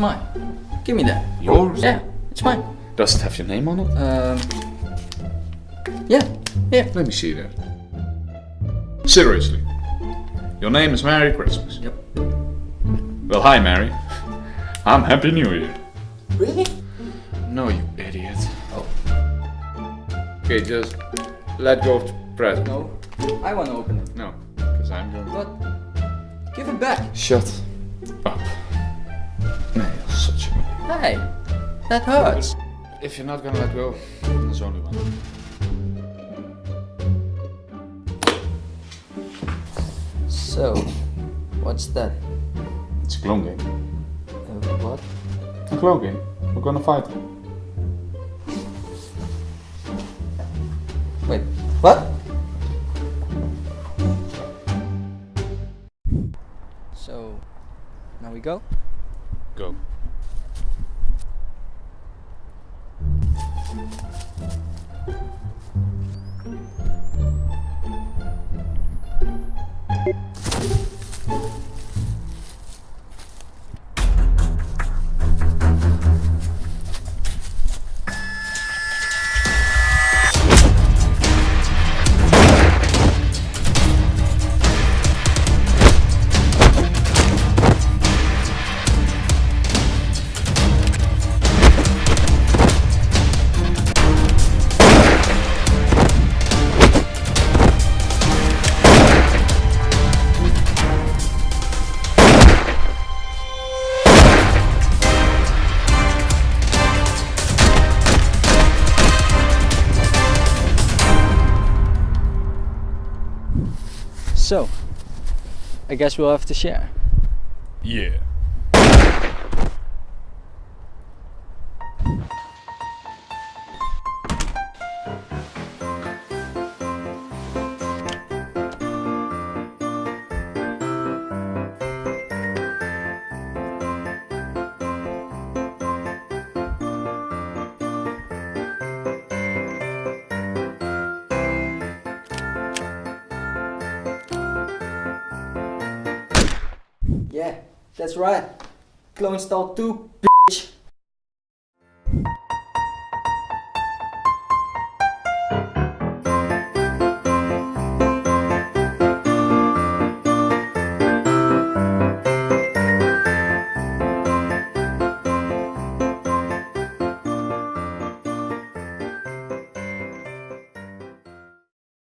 mine. Give me that. Yours? Yeah, it's mine. Does it have your name on it? Um. Yeah, yeah. Let me see that. Seriously. Your name is Merry Christmas. Yep. Well, hi, Mary. I'm Happy New Year. Really? No, you idiot. Oh. Okay, just let go of the present. No. I want to open it. No, because I'm going. What? Give it back. Shut up. Such a. Hey, that hurts. If you're not gonna let go, there's only one. So, what's that? It's a clone game. Uh, what? A clone game. We're gonna fight. Wait, now we go? Go. So, I guess we'll have to share. Yeah. That's right. Clone install two, bitch.